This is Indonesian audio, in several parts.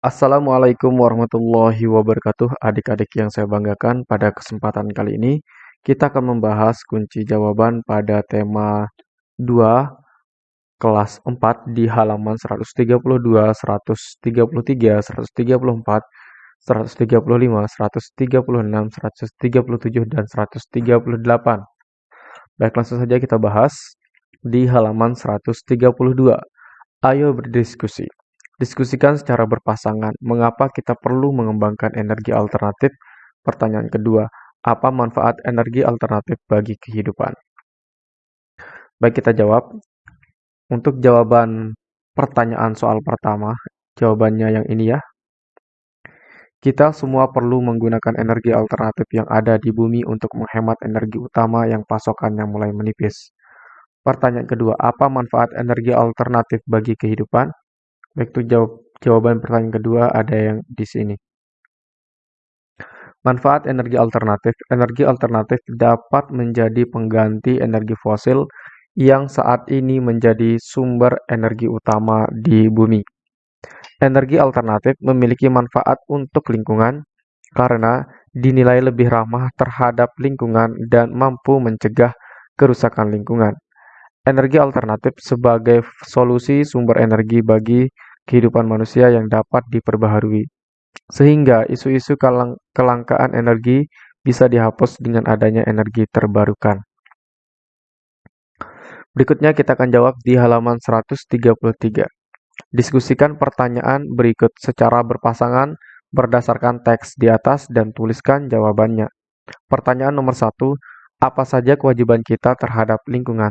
Assalamualaikum warahmatullahi wabarakatuh adik-adik yang saya banggakan pada kesempatan kali ini kita akan membahas kunci jawaban pada tema 2 kelas 4 di halaman 132, 133, 134, 135, 136, 137, dan 138. Baik langsung saja kita bahas di halaman 132. Ayo berdiskusi. Diskusikan secara berpasangan, mengapa kita perlu mengembangkan energi alternatif? Pertanyaan kedua, apa manfaat energi alternatif bagi kehidupan? Baik, kita jawab. Untuk jawaban pertanyaan soal pertama, jawabannya yang ini ya. Kita semua perlu menggunakan energi alternatif yang ada di bumi untuk menghemat energi utama yang pasokannya mulai menipis. Pertanyaan kedua, apa manfaat energi alternatif bagi kehidupan? Baik, itu jawab, jawaban pertanyaan kedua ada yang di sini. Manfaat energi alternatif. Energi alternatif dapat menjadi pengganti energi fosil yang saat ini menjadi sumber energi utama di bumi. Energi alternatif memiliki manfaat untuk lingkungan karena dinilai lebih ramah terhadap lingkungan dan mampu mencegah kerusakan lingkungan energi alternatif sebagai solusi sumber energi bagi kehidupan manusia yang dapat diperbaharui. Sehingga isu-isu kelangkaan energi bisa dihapus dengan adanya energi terbarukan. Berikutnya kita akan jawab di halaman 133. Diskusikan pertanyaan berikut secara berpasangan berdasarkan teks di atas dan tuliskan jawabannya. Pertanyaan nomor satu, apa saja kewajiban kita terhadap lingkungan?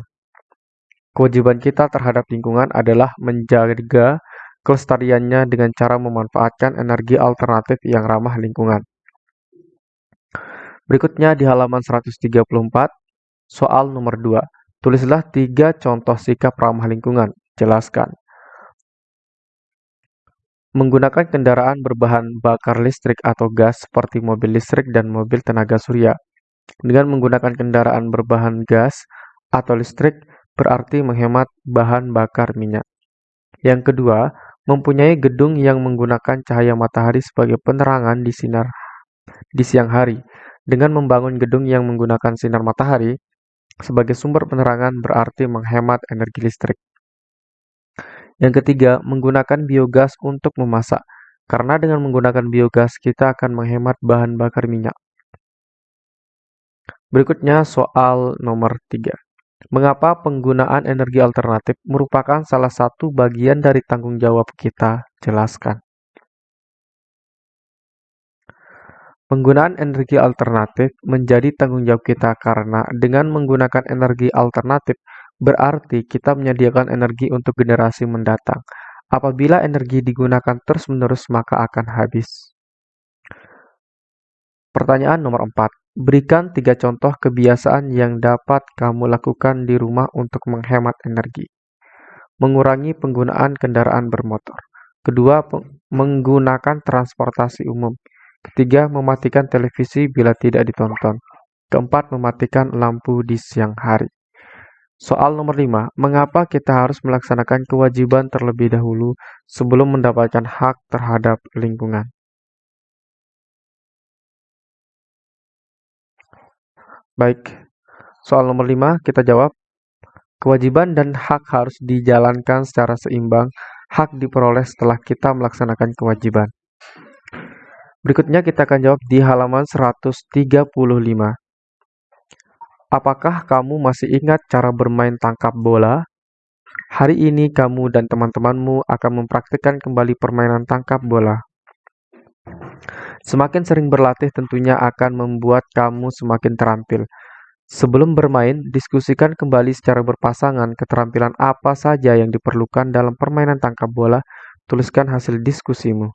Kewajiban kita terhadap lingkungan adalah menjaga kelestariannya dengan cara memanfaatkan energi alternatif yang ramah lingkungan. Berikutnya di halaman 134, soal nomor 2. Tulislah tiga contoh sikap ramah lingkungan. Jelaskan. Menggunakan kendaraan berbahan bakar listrik atau gas seperti mobil listrik dan mobil tenaga surya. Dengan menggunakan kendaraan berbahan gas atau listrik, berarti menghemat bahan bakar minyak. Yang kedua, mempunyai gedung yang menggunakan cahaya matahari sebagai penerangan di sinar di siang hari. Dengan membangun gedung yang menggunakan sinar matahari sebagai sumber penerangan berarti menghemat energi listrik. Yang ketiga, menggunakan biogas untuk memasak. Karena dengan menggunakan biogas kita akan menghemat bahan bakar minyak. Berikutnya soal nomor 3. Mengapa penggunaan energi alternatif merupakan salah satu bagian dari tanggung jawab kita? Jelaskan. Penggunaan energi alternatif menjadi tanggung jawab kita karena dengan menggunakan energi alternatif berarti kita menyediakan energi untuk generasi mendatang. Apabila energi digunakan terus-menerus maka akan habis. Pertanyaan nomor 4. Berikan tiga contoh kebiasaan yang dapat kamu lakukan di rumah untuk menghemat energi. Mengurangi penggunaan kendaraan bermotor. Kedua, menggunakan transportasi umum. Ketiga, mematikan televisi bila tidak ditonton. Keempat, mematikan lampu di siang hari. Soal nomor 5. Mengapa kita harus melaksanakan kewajiban terlebih dahulu sebelum mendapatkan hak terhadap lingkungan? Baik, soal nomor 5 kita jawab. Kewajiban dan hak harus dijalankan secara seimbang. Hak diperoleh setelah kita melaksanakan kewajiban. Berikutnya kita akan jawab di halaman 135. Apakah kamu masih ingat cara bermain tangkap bola? Hari ini kamu dan teman-temanmu akan mempraktikkan kembali permainan tangkap bola. Semakin sering berlatih tentunya akan membuat kamu semakin terampil. Sebelum bermain, diskusikan kembali secara berpasangan keterampilan apa saja yang diperlukan dalam permainan tangkap bola. Tuliskan hasil diskusimu.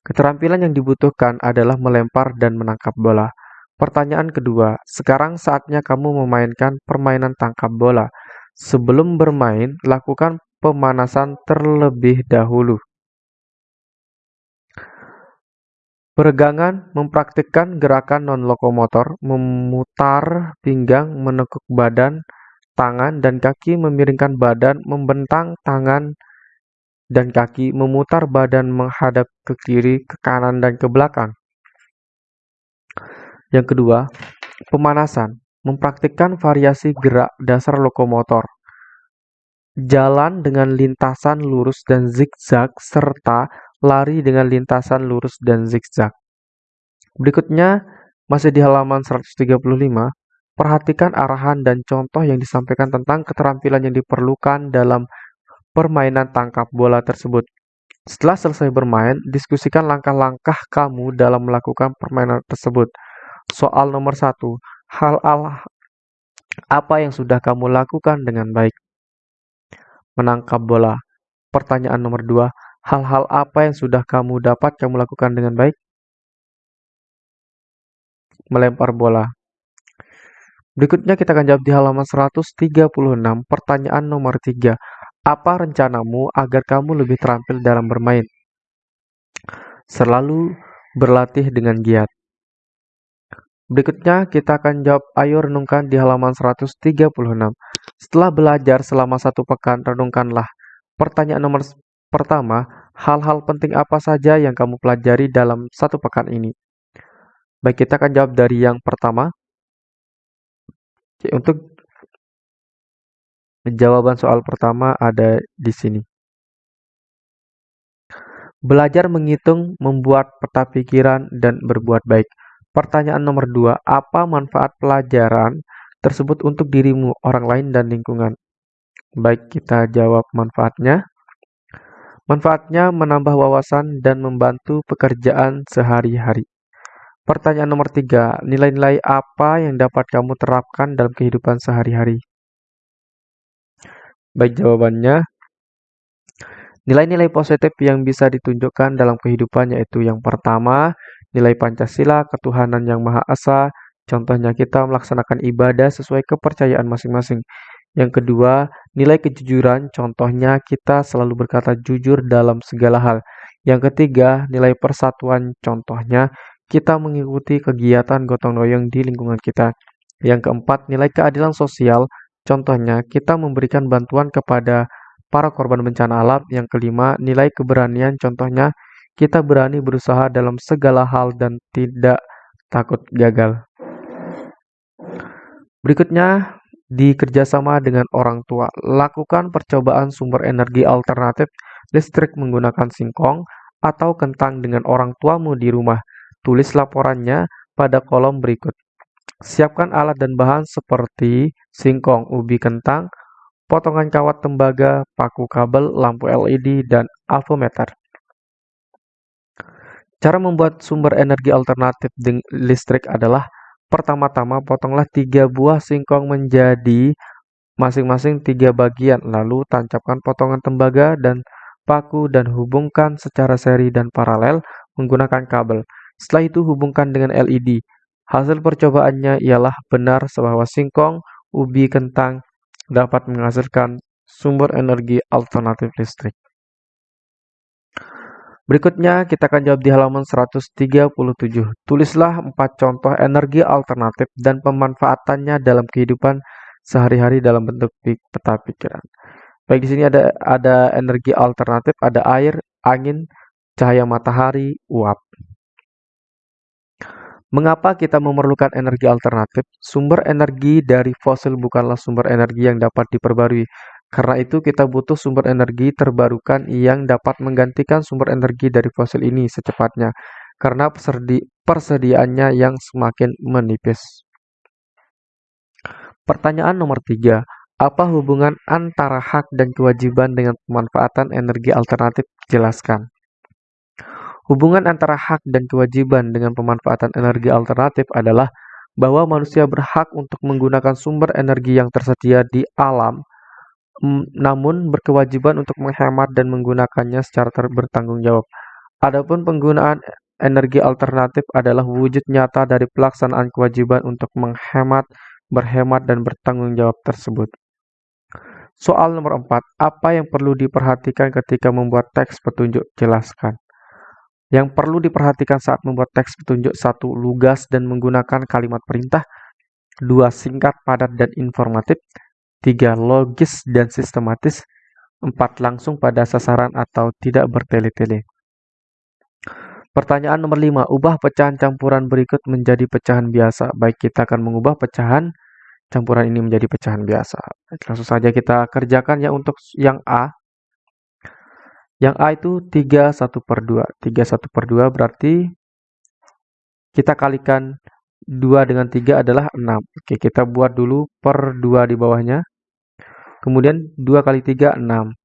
Keterampilan yang dibutuhkan adalah melempar dan menangkap bola. Pertanyaan kedua, sekarang saatnya kamu memainkan permainan tangkap bola. Sebelum bermain, lakukan pemanasan terlebih dahulu. Peregangan mempraktikkan gerakan non-lokomotor, memutar pinggang, menekuk badan, tangan, dan kaki, memiringkan badan, membentang tangan, dan kaki memutar badan menghadap ke kiri, ke kanan, dan ke belakang. Yang kedua, pemanasan, mempraktikkan variasi gerak dasar lokomotor. Jalan dengan lintasan lurus dan zigzag serta lari dengan lintasan lurus dan zigzag. Berikutnya, masih di halaman 135, perhatikan arahan dan contoh yang disampaikan tentang keterampilan yang diperlukan dalam permainan tangkap bola tersebut. Setelah selesai bermain, diskusikan langkah-langkah kamu dalam melakukan permainan tersebut. Soal nomor satu, hal Allah apa yang sudah kamu lakukan dengan baik? Menangkap bola. Pertanyaan nomor dua, hal-hal apa yang sudah kamu dapat kamu lakukan dengan baik? Melempar bola. Berikutnya kita akan jawab di halaman 136, pertanyaan nomor 3. Apa rencanamu agar kamu lebih terampil dalam bermain? Selalu berlatih dengan giat. Berikutnya kita akan jawab ayo renungkan di halaman 136. Setelah belajar selama satu pekan, renungkanlah. Pertanyaan nomor pertama, hal-hal penting apa saja yang kamu pelajari dalam satu pekan ini? Baik, kita akan jawab dari yang pertama. Oke, untuk jawaban soal pertama ada di sini. Belajar menghitung, membuat peta pikiran, dan berbuat baik. Pertanyaan nomor dua, apa manfaat pelajaran tersebut untuk dirimu, orang lain, dan lingkungan? Baik, kita jawab manfaatnya. Manfaatnya menambah wawasan dan membantu pekerjaan sehari-hari. Pertanyaan nomor tiga, nilai-nilai apa yang dapat kamu terapkan dalam kehidupan sehari-hari? Baik, jawabannya Nilai-nilai positif yang bisa ditunjukkan dalam kehidupan yaitu yang pertama, nilai Pancasila, ketuhanan yang Maha Esa, contohnya kita melaksanakan ibadah sesuai kepercayaan masing-masing. Yang kedua, nilai kejujuran, contohnya kita selalu berkata jujur dalam segala hal. Yang ketiga, nilai persatuan, contohnya kita mengikuti kegiatan gotong royong di lingkungan kita. Yang keempat, nilai keadilan sosial, contohnya kita memberikan bantuan kepada para korban bencana alam. Yang kelima, nilai keberanian, contohnya kita berani berusaha dalam segala hal dan tidak takut gagal. Berikutnya, di kerjasama dengan orang tua, lakukan percobaan sumber energi alternatif listrik menggunakan singkong atau kentang dengan orang tuamu di rumah. Tulis laporannya pada kolom berikut. Siapkan alat dan bahan seperti singkong, ubi kentang, potongan kawat tembaga, paku kabel, lampu LED, dan avometer. Cara membuat sumber energi alternatif listrik adalah pertama-tama potonglah tiga buah singkong menjadi masing-masing tiga bagian, lalu tancapkan potongan tembaga dan paku dan hubungkan secara seri dan paralel menggunakan kabel. Setelah itu hubungkan dengan LED. Hasil percobaannya ialah benar bahwa singkong, ubi, kentang dapat menghasilkan sumber energi alternatif listrik. Berikutnya kita akan jawab di halaman 137. Tulislah empat contoh energi alternatif dan pemanfaatannya dalam kehidupan sehari-hari dalam bentuk peta pikiran. Baik di sini ada ada energi alternatif, ada air, angin, cahaya matahari, uap. Mengapa kita memerlukan energi alternatif? Sumber energi dari fosil bukanlah sumber energi yang dapat diperbarui. Karena itu kita butuh sumber energi terbarukan yang dapat menggantikan sumber energi dari fosil ini secepatnya karena persediaannya yang semakin menipis. Pertanyaan nomor tiga, apa hubungan antara hak dan kewajiban dengan pemanfaatan energi alternatif? Jelaskan. Hubungan antara hak dan kewajiban dengan pemanfaatan energi alternatif adalah bahwa manusia berhak untuk menggunakan sumber energi yang tersedia di alam namun berkewajiban untuk menghemat dan menggunakannya secara bertanggung jawab. Adapun penggunaan energi alternatif adalah wujud nyata dari pelaksanaan kewajiban untuk menghemat, berhemat, dan bertanggung jawab tersebut. Soal nomor 4. Apa yang perlu diperhatikan ketika membuat teks petunjuk? Jelaskan. Yang perlu diperhatikan saat membuat teks petunjuk satu lugas dan menggunakan kalimat perintah, dua singkat, padat, dan informatif, tiga logis dan sistematis, 4 langsung pada sasaran atau tidak bertele-tele. Pertanyaan nomor 5. Ubah pecahan campuran berikut menjadi pecahan biasa. Baik, kita akan mengubah pecahan campuran ini menjadi pecahan biasa. langsung saja kita kerjakan ya untuk yang A. Yang A itu 3 1 per 2. 3 1 per 2 berarti kita kalikan 2 dengan 3 adalah 6. Oke, kita buat dulu per 2 di bawahnya. Kemudian 2 kali 3, 6.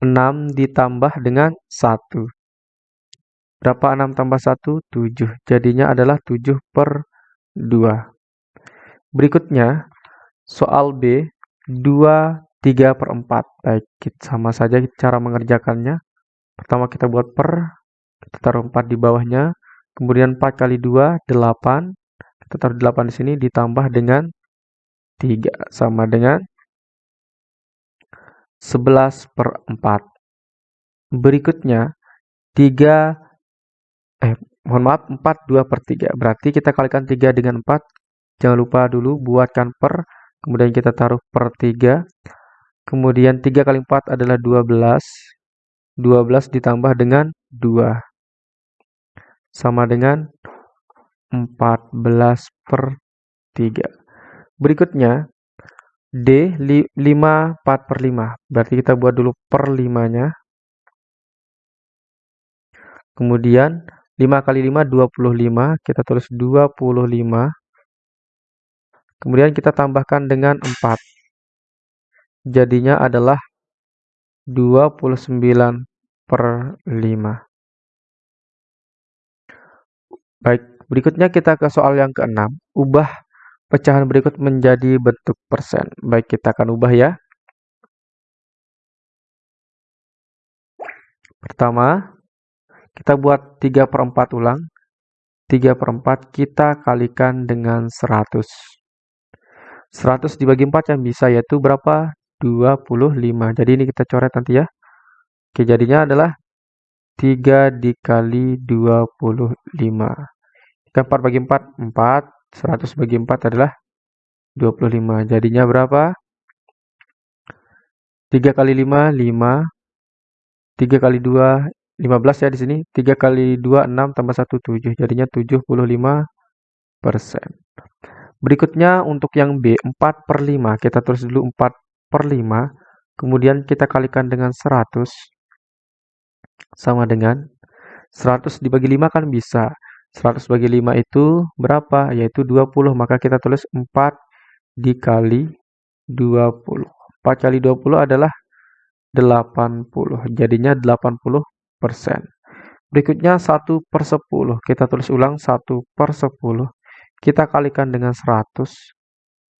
6 ditambah dengan 1. Berapa 6 tambah 1? 7. Jadinya adalah 7 per 2. Berikutnya, soal B, 2 3 per 4. Baik, sama saja cara mengerjakannya. Pertama kita buat per, kita taruh 4 di bawahnya. Kemudian 4 kali 2, 8. Kita taruh 8 di sini ditambah dengan 3. Sama dengan 11 per 4. Berikutnya, 3, eh mohon maaf, 4 2 per 3. Berarti kita kalikan 3 dengan 4. Jangan lupa dulu buatkan per, kemudian kita taruh per 3. Kemudian 3 kali 4 adalah 12. 12 ditambah dengan 2. Sama dengan 14 per 3. Berikutnya, D 5 4 per 5. Berarti kita buat dulu per 5-nya. Kemudian 5 kali 5 25. Kita tulis 25. Kemudian kita tambahkan dengan 4 jadinya adalah 29 per 5. Baik, berikutnya kita ke soal yang keenam. Ubah pecahan berikut menjadi bentuk persen. Baik, kita akan ubah ya. Pertama, kita buat 3 per 4 ulang. 3 per 4 kita kalikan dengan 100. 100 dibagi 4 yang bisa yaitu berapa? 25. Jadi ini kita coret nanti ya. Oke, jadinya adalah 3 dikali 25. Kita 4 bagi 4, 4. 100 bagi 4 adalah 25. Jadinya berapa? 3 kali 5, 5. 3 kali 2, 15 ya di sini. 3 kali 2, 6 tambah 1, 7. Jadinya 75 persen. Berikutnya untuk yang B, 4 per 5. Kita tulis dulu 4 per 5, kemudian kita kalikan dengan 100, sama dengan 100 dibagi 5 kan bisa. 100 bagi 5 itu berapa? Yaitu 20, maka kita tulis 4 dikali 20. 4 kali 20 adalah 80, jadinya 80 persen. Berikutnya 1 per 10, kita tulis ulang 1 per 10. Kita kalikan dengan 100,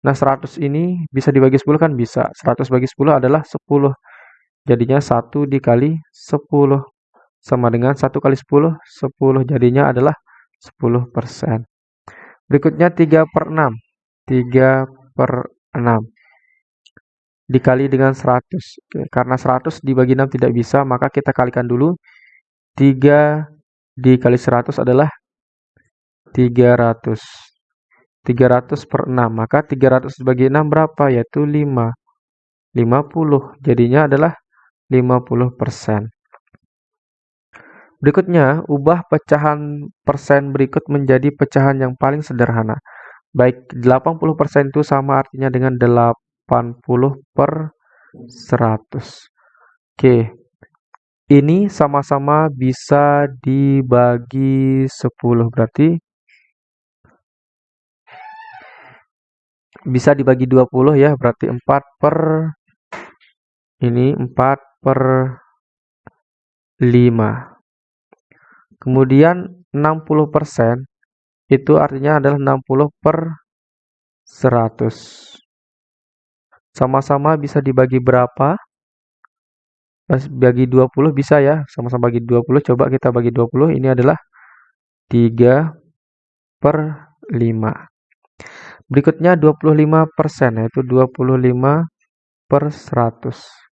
Nah, 100 ini bisa dibagi 10 kan? Bisa. 100 bagi 10 adalah 10. Jadinya 1 dikali 10. Sama dengan 1 kali 10, 10. Jadinya adalah 10%. Berikutnya 3 per 6. 3 per 6. Dikali dengan 100. Oke, karena 100 dibagi 6 tidak bisa, maka kita kalikan dulu. 3 dikali 100 adalah 300. 300 per 6. Maka 300 dibagi 6 berapa? Yaitu 5. 50. Jadinya adalah 50%. Berikutnya, ubah pecahan persen berikut menjadi pecahan yang paling sederhana. Baik, 80% itu sama artinya dengan 80 per 100. Oke, ini sama-sama bisa dibagi 10. Berarti bisa dibagi 20 ya, berarti 4 per ini 4 per 5. Kemudian 60% itu artinya adalah 60 per 100. Sama-sama bisa dibagi berapa? Bagi 20 bisa ya, sama-sama bagi 20. Coba kita bagi 20, ini adalah 3 per 5. Berikutnya 25%, yaitu 25 per 100.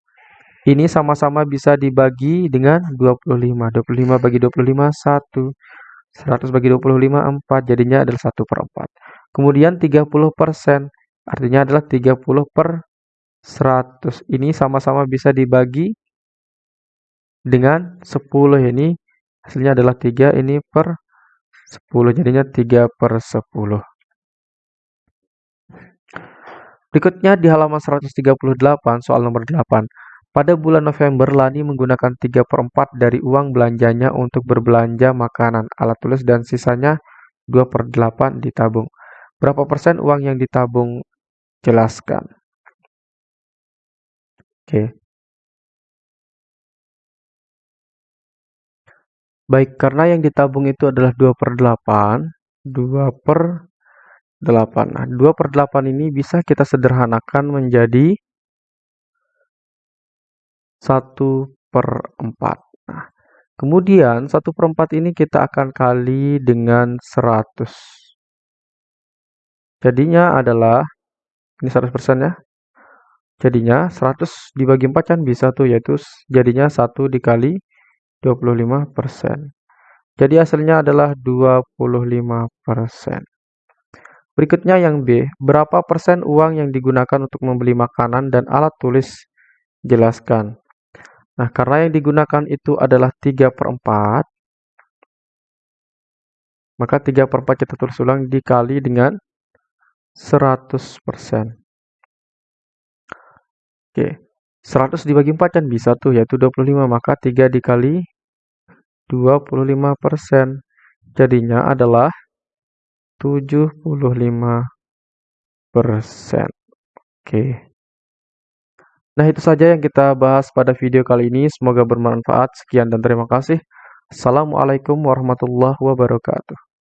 Ini sama-sama bisa dibagi dengan 25. 25 bagi 25, 1. 100 bagi 25, 4. Jadinya adalah 1 per 4. Kemudian 30%, artinya adalah 30 per 100 ini sama-sama bisa dibagi dengan 10 ini hasilnya adalah 3 ini per 10 jadinya 3 per 10 berikutnya di halaman 138 soal nomor 8 pada bulan November Lani menggunakan 3 per 4 dari uang belanjanya untuk berbelanja makanan alat tulis dan sisanya 2 per 8 ditabung. Berapa persen uang yang ditabung? Jelaskan. Oke. Baik, karena yang ditabung itu adalah 2 per 8, 2 per 8. Nah, 2 per 8 ini bisa kita sederhanakan menjadi 1 per 4. Nah, kemudian 1 per 4 ini kita akan kali dengan 100. Jadinya adalah, ini 100% ya. Jadinya 100 dibagi 4 kan bisa tuh, yaitu jadinya 1 dikali 25%. Jadi hasilnya adalah 25%. Berikutnya yang B, berapa persen uang yang digunakan untuk membeli makanan dan alat tulis? Jelaskan. Nah, karena yang digunakan itu adalah 3 per 4, maka 3 per 4 kita tulis ulang dikali dengan 100%. Oke, 100 dibagi 4 kan bisa tuh, yaitu 25, maka 3 dikali 25%. Jadinya adalah 75%. Oke. Nah, itu saja yang kita bahas pada video kali ini. Semoga bermanfaat. Sekian dan terima kasih. Assalamualaikum warahmatullahi wabarakatuh.